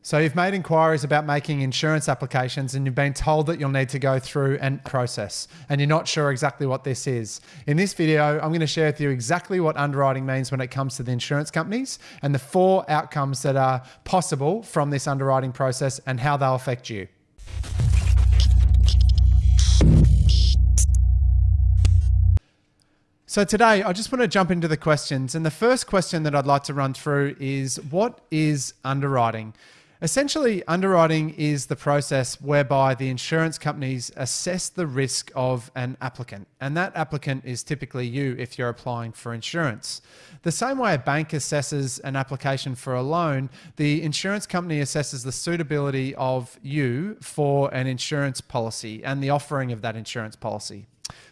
So you've made inquiries about making insurance applications and you've been told that you'll need to go through and process and you're not sure exactly what this is. In this video, I'm going to share with you exactly what underwriting means when it comes to the insurance companies and the four outcomes that are possible from this underwriting process and how they'll affect you. So today, I just want to jump into the questions. And the first question that I'd like to run through is what is underwriting? Essentially, underwriting is the process whereby the insurance companies assess the risk of an applicant, and that applicant is typically you if you're applying for insurance. The same way a bank assesses an application for a loan, the insurance company assesses the suitability of you for an insurance policy and the offering of that insurance policy.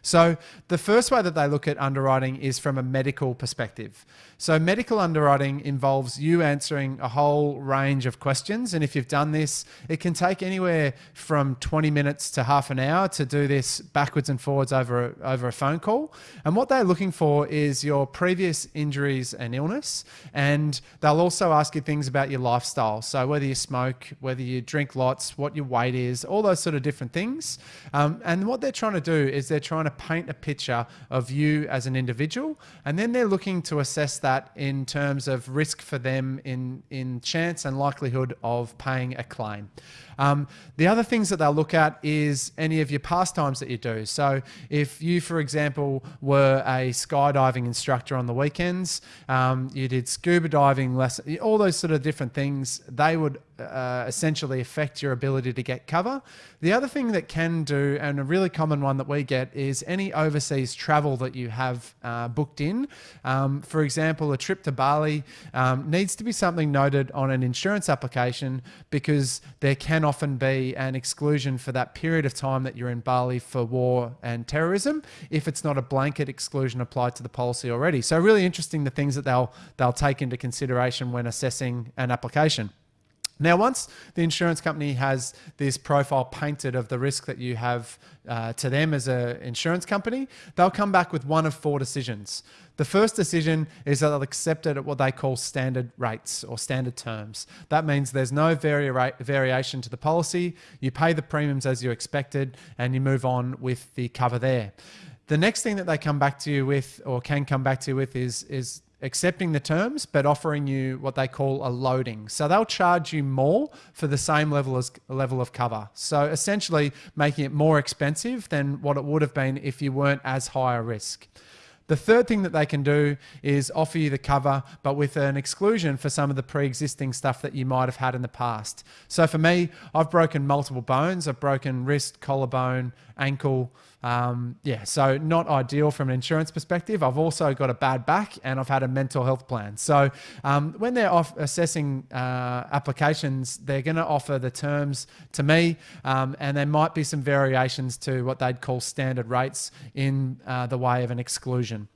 So the first way that they look at underwriting is from a medical perspective. So medical underwriting involves you answering a whole range of questions. And if you've done this, it can take anywhere from 20 minutes to half an hour to do this backwards and forwards over a, over a phone call. And what they're looking for is your previous injuries and illness. And they'll also ask you things about your lifestyle. So whether you smoke, whether you drink lots, what your weight is, all those sort of different things. Um, and what they're trying to do is they're trying to paint a picture of you as an individual. And then they're looking to assess that in terms of risk for them in, in chance and likelihood of paying a claim. Um, the other things that they'll look at is any of your pastimes that you do. So if you, for example, were a skydiving instructor on the weekends, um, you did scuba diving lessons, all those sort of different things, they would uh, essentially affect your ability to get cover. The other thing that can do, and a really common one that we get, is any overseas travel that you have uh, booked in. Um, for example, a trip to Bali um, needs to be something noted on an insurance application because there can often be an exclusion for that period of time that you're in Bali for war and terrorism if it's not a blanket exclusion applied to the policy already. So really interesting the things that they'll they'll take into consideration when assessing an application. Now, once the insurance company has this profile painted of the risk that you have uh, to them as an insurance company, they'll come back with one of four decisions. The first decision is that they'll accept it at what they call standard rates or standard terms. That means there's no vari variation to the policy. You pay the premiums as you expected and you move on with the cover there. The next thing that they come back to you with or can come back to you with is, is accepting the terms, but offering you what they call a loading. So they'll charge you more for the same level as level of cover. So essentially making it more expensive than what it would have been if you weren't as high a risk. The third thing that they can do is offer you the cover, but with an exclusion for some of the pre-existing stuff that you might have had in the past. So for me, I've broken multiple bones. I've broken wrist, collarbone, ankle. Um, yeah, so not ideal from an insurance perspective. I've also got a bad back and I've had a mental health plan. So um, when they're assessing uh, applications, they're going to offer the terms to me, um, and there might be some variations to what they'd call standard rates in uh, the way of an exclusion decision.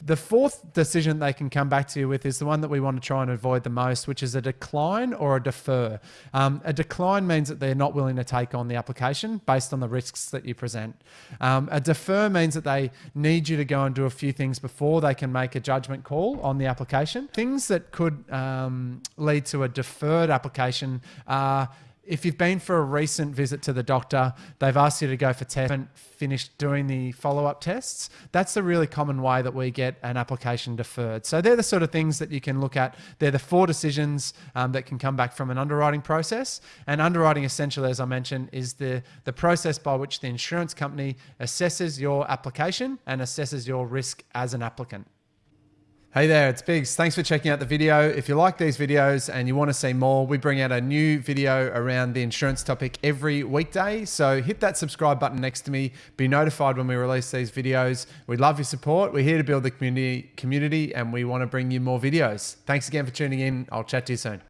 The fourth decision they can come back to you with is the one that we want to try and avoid the most, which is a decline or a defer. Um, a decline means that they're not willing to take on the application based on the risks that you present. Um, a defer means that they need you to go and do a few things before they can make a judgment call on the application. Things that could um, lead to a deferred application are if you've been for a recent visit to the doctor, they've asked you to go for tests, and finished doing the follow-up tests. That's the really common way that we get an application deferred. So they're the sort of things that you can look at. They're the four decisions um, that can come back from an underwriting process. And underwriting, essentially, as I mentioned, is the, the process by which the insurance company assesses your application and assesses your risk as an applicant. Hey there, it's Biggs. Thanks for checking out the video. If you like these videos and you want to see more, we bring out a new video around the insurance topic every weekday. So hit that subscribe button next to me. Be notified when we release these videos. We love your support. We're here to build the community, community and we want to bring you more videos. Thanks again for tuning in. I'll chat to you soon.